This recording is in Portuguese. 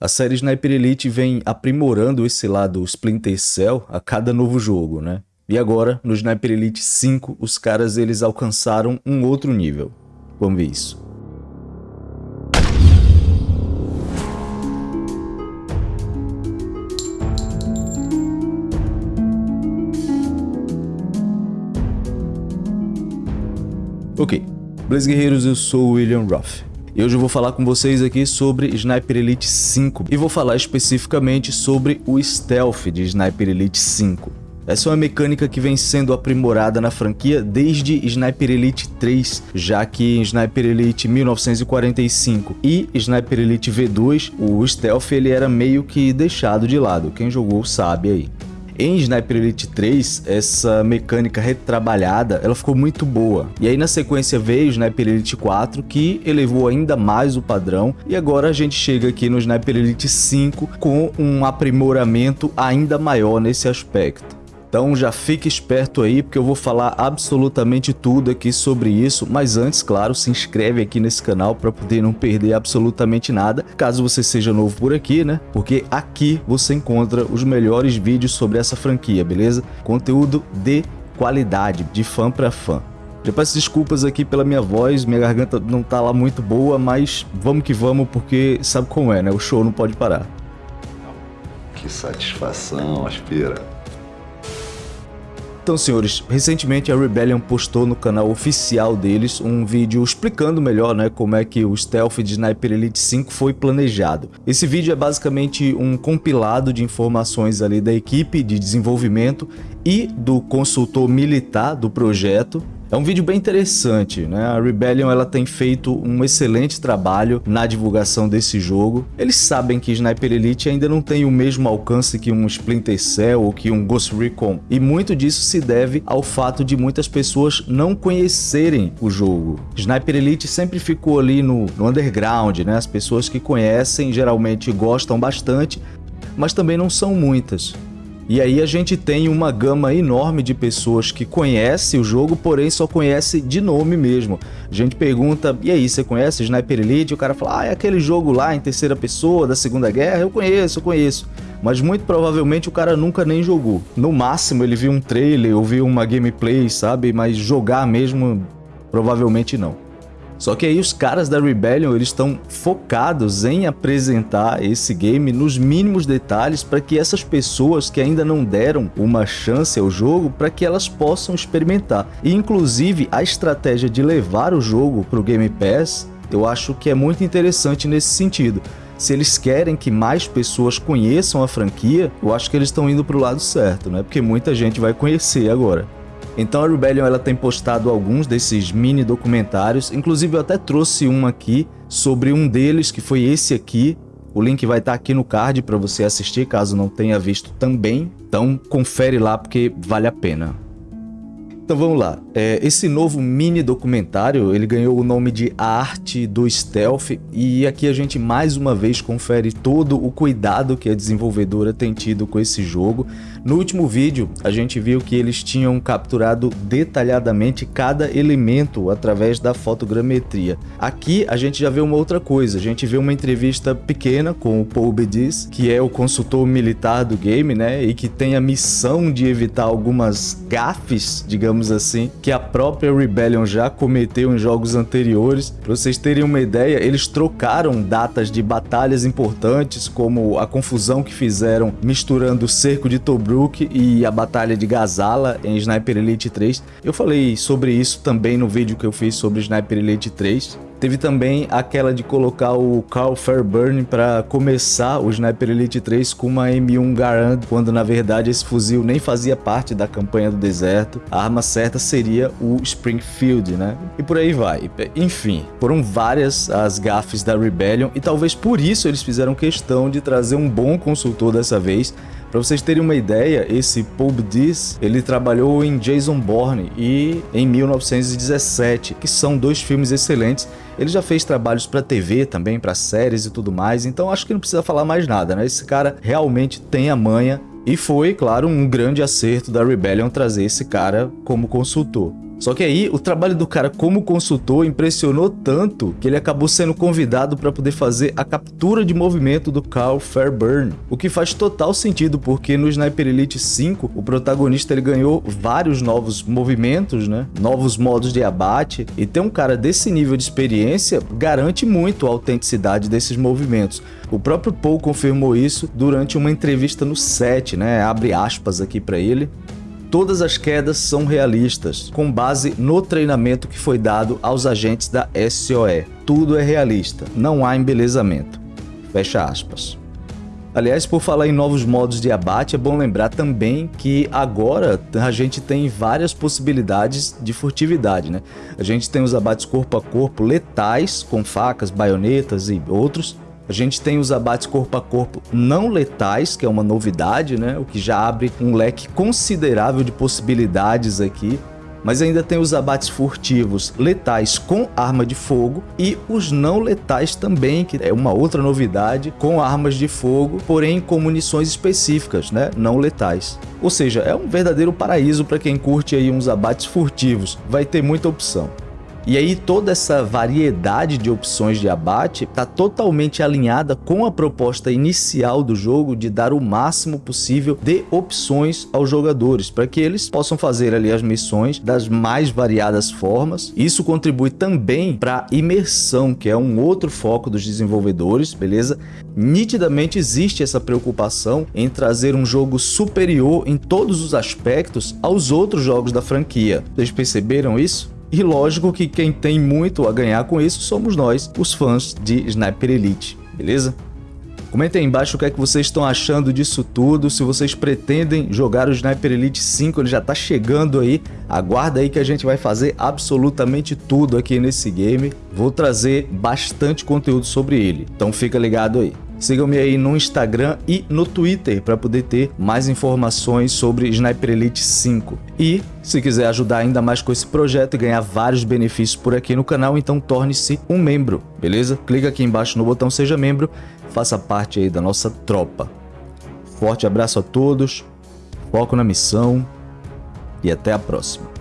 A série Sniper Elite vem aprimorando esse lado Splinter Cell a cada novo jogo, né? E agora, no Sniper Elite 5, os caras eles alcançaram um outro nível. Vamos ver isso. Ok, Blaze Guerreiros, eu sou o William Ruff. E hoje eu vou falar com vocês aqui sobre Sniper Elite 5 e vou falar especificamente sobre o Stealth de Sniper Elite 5. Essa é uma mecânica que vem sendo aprimorada na franquia desde Sniper Elite 3, já que em Sniper Elite 1945 e Sniper Elite V2, o Stealth ele era meio que deixado de lado, quem jogou sabe aí. Em Sniper Elite 3, essa mecânica retrabalhada, ela ficou muito boa. E aí na sequência veio o Sniper Elite 4, que elevou ainda mais o padrão, e agora a gente chega aqui no Sniper Elite 5 com um aprimoramento ainda maior nesse aspecto. Então já fique esperto aí, porque eu vou falar absolutamente tudo aqui sobre isso, mas antes, claro, se inscreve aqui nesse canal para poder não perder absolutamente nada, caso você seja novo por aqui, né? Porque aqui você encontra os melhores vídeos sobre essa franquia, beleza? Conteúdo de qualidade, de fã para fã. Já peço desculpas aqui pela minha voz, minha garganta não tá lá muito boa, mas vamos que vamos, porque sabe como é, né? O show não pode parar. Que satisfação, aspira. Então, senhores, recentemente a Rebellion postou no canal oficial deles um vídeo explicando melhor né, como é que o stealth de Sniper Elite 5 foi planejado. Esse vídeo é basicamente um compilado de informações ali da equipe de desenvolvimento e do consultor militar do projeto é um vídeo bem interessante, né? A Rebellion ela tem feito um excelente trabalho na divulgação desse jogo. Eles sabem que Sniper Elite ainda não tem o mesmo alcance que um Splinter Cell ou que um Ghost Recon, e muito disso se deve ao fato de muitas pessoas não conhecerem o jogo. Sniper Elite sempre ficou ali no, no underground, né? As pessoas que conhecem geralmente gostam bastante, mas também não são muitas. E aí a gente tem uma gama enorme de pessoas que conhece o jogo, porém só conhece de nome mesmo. A gente pergunta, e aí, você conhece Sniper Elite? O cara fala, ah, é aquele jogo lá em terceira pessoa da Segunda Guerra? Eu conheço, eu conheço. Mas muito provavelmente o cara nunca nem jogou. No máximo ele viu um trailer ou viu uma gameplay, sabe? Mas jogar mesmo, provavelmente não. Só que aí os caras da Rebellion eles estão focados em apresentar esse game nos mínimos detalhes para que essas pessoas que ainda não deram uma chance ao jogo para que elas possam experimentar. E inclusive a estratégia de levar o jogo para o Game Pass eu acho que é muito interessante nesse sentido. Se eles querem que mais pessoas conheçam a franquia, eu acho que eles estão indo para o lado certo, né? Porque muita gente vai conhecer agora. Então a Rebellion ela tem postado alguns desses mini documentários, inclusive eu até trouxe um aqui sobre um deles, que foi esse aqui. O link vai estar aqui no card para você assistir, caso não tenha visto também. Então confere lá porque vale a pena. Então vamos lá, é, esse novo mini documentário ele ganhou o nome de A Arte do Stealth e aqui a gente mais uma vez confere todo o cuidado que a desenvolvedora tem tido com esse jogo. No último vídeo a gente viu que eles tinham capturado detalhadamente cada elemento através da fotogrametria. Aqui a gente já vê uma outra coisa, a gente vê uma entrevista pequena com o Paul Bediz, que é o consultor militar do game né, e que tem a missão de evitar algumas gafes, digamos digamos assim, que a própria Rebellion já cometeu em jogos anteriores. Para vocês terem uma ideia, eles trocaram datas de batalhas importantes, como a confusão que fizeram misturando o cerco de Tobruk e a batalha de Gazala em Sniper Elite 3. Eu falei sobre isso também no vídeo que eu fiz sobre Sniper Elite 3. Teve também aquela de colocar o Carl Fairburn para começar o Sniper Elite 3 com uma M1 Garand, quando na verdade esse fuzil nem fazia parte da campanha do deserto. A arma certa seria o Springfield, né? E por aí vai. Enfim, foram várias as gafes da Rebellion e talvez por isso eles fizeram questão de trazer um bom consultor dessa vez para vocês terem uma ideia, esse Paul Diz, ele trabalhou em Jason Bourne e em 1917, que são dois filmes excelentes. Ele já fez trabalhos para TV também, para séries e tudo mais, então acho que não precisa falar mais nada, né? Esse cara realmente tem a manha e foi, claro, um grande acerto da Rebellion trazer esse cara como consultor. Só que aí o trabalho do cara como consultor impressionou tanto que ele acabou sendo convidado para poder fazer a captura de movimento do Carl Fairburn, o que faz total sentido porque no Sniper Elite 5 o protagonista ele ganhou vários novos movimentos, né? novos modos de abate e ter um cara desse nível de experiência garante muito a autenticidade desses movimentos. O próprio Paul confirmou isso durante uma entrevista no set, né? abre aspas aqui para ele. Todas as quedas são realistas, com base no treinamento que foi dado aos agentes da SOE. Tudo é realista, não há embelezamento. Fecha aspas. Aliás, por falar em novos modos de abate, é bom lembrar também que agora a gente tem várias possibilidades de furtividade, né? A gente tem os abates corpo a corpo letais, com facas, baionetas e outros, a gente tem os abates corpo a corpo não letais, que é uma novidade, né? O que já abre um leque considerável de possibilidades aqui. Mas ainda tem os abates furtivos letais com arma de fogo e os não letais também, que é uma outra novidade, com armas de fogo, porém com munições específicas, né? Não letais. Ou seja, é um verdadeiro paraíso para quem curte aí uns abates furtivos. Vai ter muita opção. E aí toda essa variedade de opções de abate está totalmente alinhada com a proposta inicial do jogo de dar o máximo possível de opções aos jogadores, para que eles possam fazer ali as missões das mais variadas formas. Isso contribui também para a imersão, que é um outro foco dos desenvolvedores, beleza? Nitidamente existe essa preocupação em trazer um jogo superior em todos os aspectos aos outros jogos da franquia. Vocês perceberam isso? E lógico que quem tem muito a ganhar com isso somos nós, os fãs de Sniper Elite, beleza? Comentem aí embaixo o que é que vocês estão achando disso tudo, se vocês pretendem jogar o Sniper Elite 5, ele já tá chegando aí, aguarda aí que a gente vai fazer absolutamente tudo aqui nesse game, vou trazer bastante conteúdo sobre ele, então fica ligado aí. Sigam-me aí no Instagram e no Twitter para poder ter mais informações sobre Sniper Elite 5. E se quiser ajudar ainda mais com esse projeto e ganhar vários benefícios por aqui no canal, então torne-se um membro, beleza? Clica aqui embaixo no botão Seja Membro, faça parte aí da nossa tropa. Forte abraço a todos, foco na missão e até a próxima.